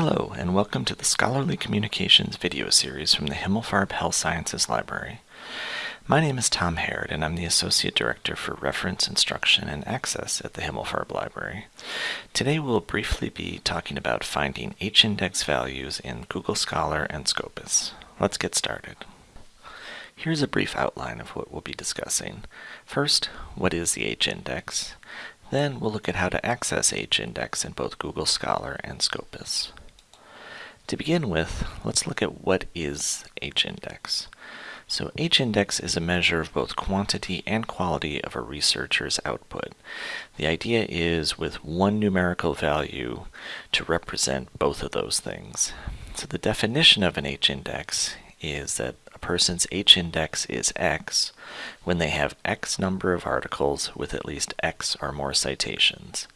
Hello, and welcome to the Scholarly Communications video series from the Himmelfarb Health Sciences Library. My name is Tom Harrod, and I'm the Associate Director for Reference Instruction and Access at the Himmelfarb Library. Today we'll briefly be talking about finding H-index values in Google Scholar and Scopus. Let's get started. Here's a brief outline of what we'll be discussing. First, what is the H-index? Then we'll look at how to access H-index in both Google Scholar and Scopus. To begin with, let's look at what is H-index. So H-index is a measure of both quantity and quality of a researcher's output. The idea is with one numerical value to represent both of those things. So the definition of an H-index is that a person's H-index is X when they have X number of articles with at least X or more citations.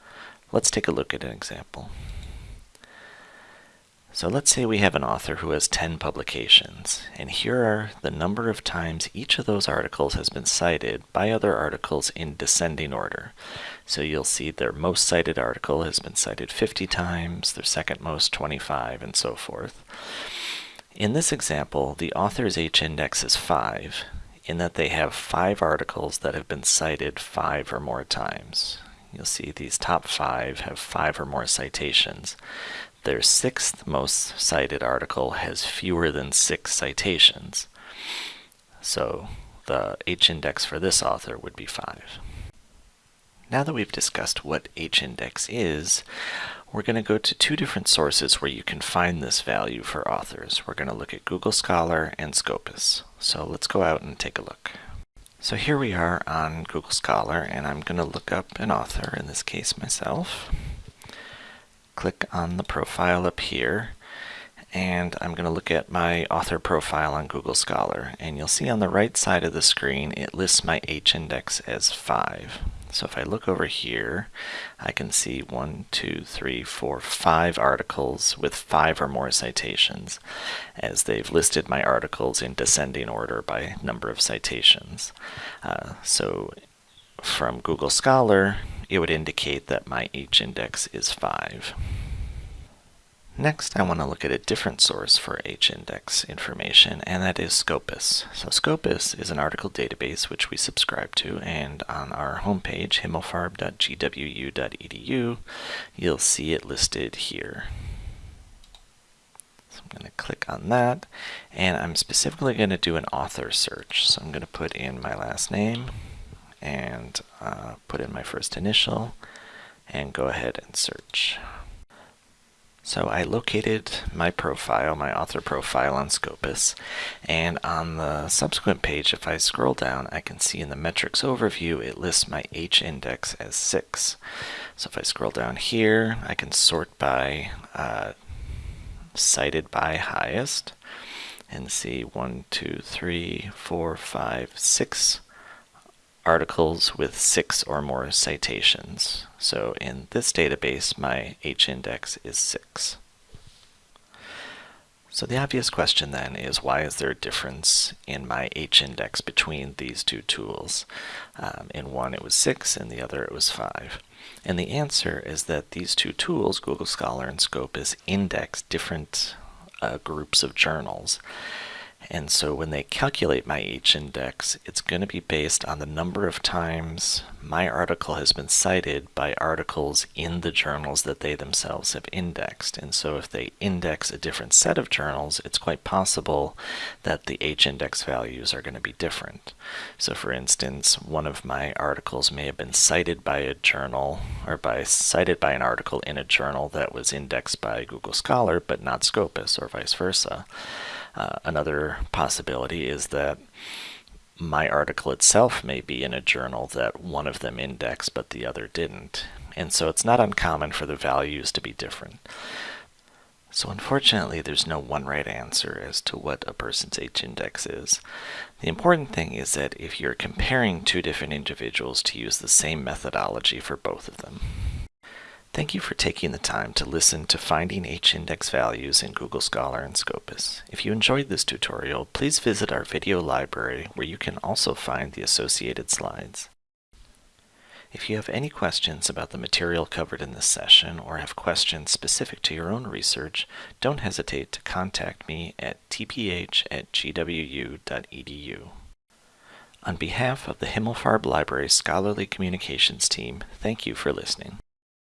Let's take a look at an example. So let's say we have an author who has 10 publications, and here are the number of times each of those articles has been cited by other articles in descending order. So you'll see their most cited article has been cited 50 times, their second most 25, and so forth. In this example, the author's H-index is 5, in that they have 5 articles that have been cited 5 or more times. You'll see these top 5 have 5 or more citations. Their sixth most cited article has fewer than six citations. So the H-index for this author would be 5. Now that we've discussed what H-index is, we're going to go to two different sources where you can find this value for authors. We're going to look at Google Scholar and Scopus. So let's go out and take a look. So here we are on Google Scholar, and I'm going to look up an author, in this case myself click on the profile up here and I'm going to look at my author profile on Google Scholar and you'll see on the right side of the screen it lists my H-index as 5. So if I look over here I can see one, two, three, four, five articles with 5 or more citations as they've listed my articles in descending order by number of citations. Uh, so from Google Scholar it would indicate that my H-index is 5. Next, I want to look at a different source for H-index information, and that is Scopus. So Scopus is an article database which we subscribe to, and on our homepage, himmelfarb.gwu.edu, you'll see it listed here. So I'm going to click on that, and I'm specifically going to do an author search. So I'm going to put in my last name, and uh, put in my first initial and go ahead and search. So I located my profile, my author profile on Scopus, and on the subsequent page, if I scroll down, I can see in the metrics overview, it lists my H-index as 6. So if I scroll down here, I can sort by uh, cited by highest, and see 1, 2, 3, 4, 5, 6 articles with six or more citations. So in this database, my H-index is 6. So the obvious question then is why is there a difference in my H-index between these two tools? Um, in one it was 6, in the other it was 5. And the answer is that these two tools, Google Scholar and Scopus, index different uh, groups of journals. And so when they calculate my H-index, it's going to be based on the number of times my article has been cited by articles in the journals that they themselves have indexed. And so if they index a different set of journals, it's quite possible that the H-index values are going to be different. So for instance, one of my articles may have been cited by a journal or by cited by an article in a journal that was indexed by Google Scholar, but not Scopus or vice versa. Uh, another possibility is that my article itself may be in a journal that one of them indexed but the other didn't. And so it's not uncommon for the values to be different. So unfortunately, there's no one right answer as to what a person's H-index is. The important thing is that if you're comparing two different individuals to use the same methodology for both of them. Thank you for taking the time to listen to finding H-index values in Google Scholar and Scopus. If you enjoyed this tutorial, please visit our video library where you can also find the associated slides. If you have any questions about the material covered in this session or have questions specific to your own research, don't hesitate to contact me at tph at gwu.edu. On behalf of the Himmelfarb Library Scholarly Communications team, thank you for listening.